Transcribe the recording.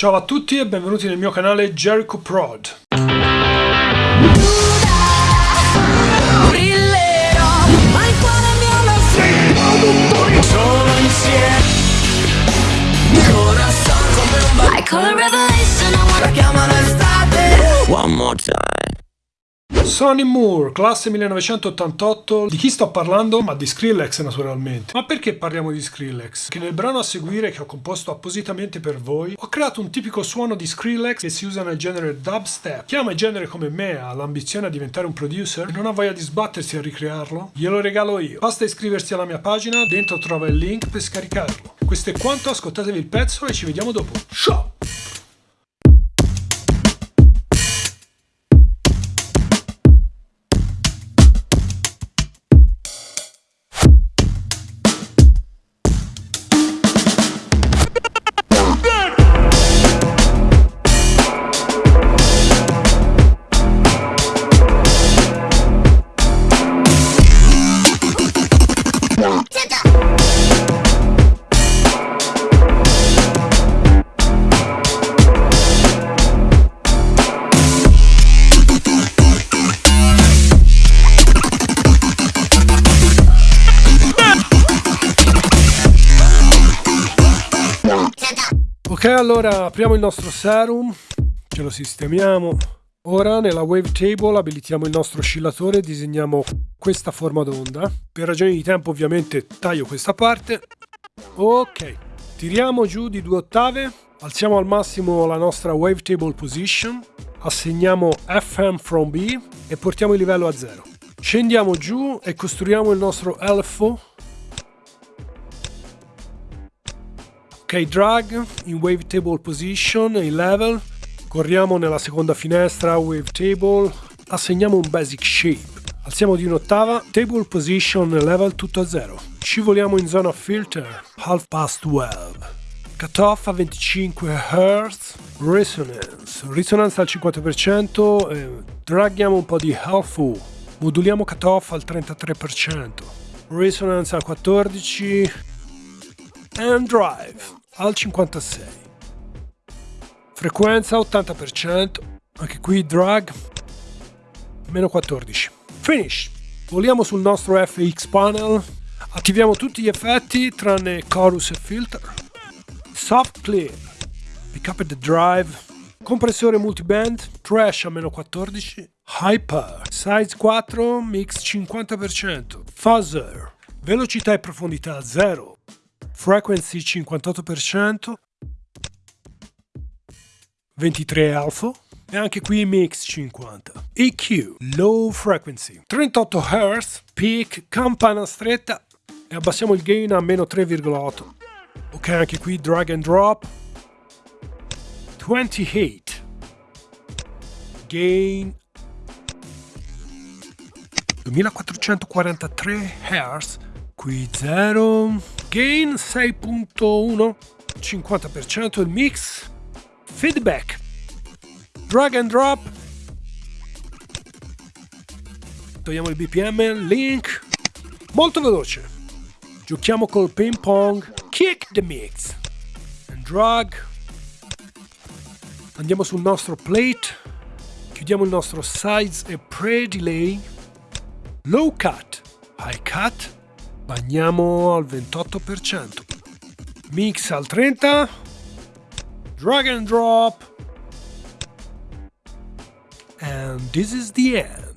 Ciao a tutti e benvenuti nel mio canale Jericho Prod. One more time. Sonny Moore, classe 1988. Di chi sto parlando? Ma di Skrillex naturalmente. Ma perché parliamo di Skrillex? Che nel brano a seguire che ho composto appositamente per voi, ho creato un tipico suono di Skrillex che si usa nel genere dubstep. Chi ama il genere come me ha l'ambizione a diventare un producer e non ha voglia di sbattersi a ricrearlo? Glielo regalo io. Basta iscriversi alla mia pagina, dentro trova il link per scaricarlo. Questo è quanto, ascoltatevi il pezzo e ci vediamo dopo. Ciao! Ok, allora apriamo il nostro serum, ce lo sistemiamo. Ora nella wavetable abilitiamo il nostro oscillatore e disegniamo questa forma d'onda. Per ragioni di tempo ovviamente taglio questa parte. Ok, tiriamo giù di due ottave, alziamo al massimo la nostra wavetable position, assegniamo FM from B e portiamo il livello a zero. Scendiamo giù e costruiamo il nostro LFO Ok, drag in wavetable position, in level, corriamo nella seconda finestra wavetable, assegniamo un basic shape, alziamo di un'ottava, table position level tutto a zero, scivoliamo in zona filter, half past 12, cutoff a 25 Hz, resonance, risonanza al 50%, eh, draghiamo un po' di half moduliamo cutoff al 33%, resonance al 14%, and drive al 56. Frequenza 80%, anche qui drag meno 14. Finish. Voliamo sul nostro FX panel, attiviamo tutti gli effetti tranne chorus e filter. Soft clear, pick up the drive, compressore multiband, trash a meno 14, hyper, size 4, mix 50%, fuzzer, velocità e profondità 0, frequency 58%, 23 alfa e anche qui mix 50. EQ, low frequency, 38 Hz, peak, campana stretta. E abbassiamo il gain a meno 3,8. Ok, anche qui drag and drop, 28, gain. 2443 Hz, qui 0, gain 6.1, 50% il mix, feedback, drag and drop, togliamo il BPM, link, molto veloce, giochiamo col ping pong, kick the mix, and drag, andiamo sul nostro plate, chiudiamo il nostro size e pre-delay, low cut, high cut, bagniamo al 28%, mix al 30%, drag and drop, and this is the end.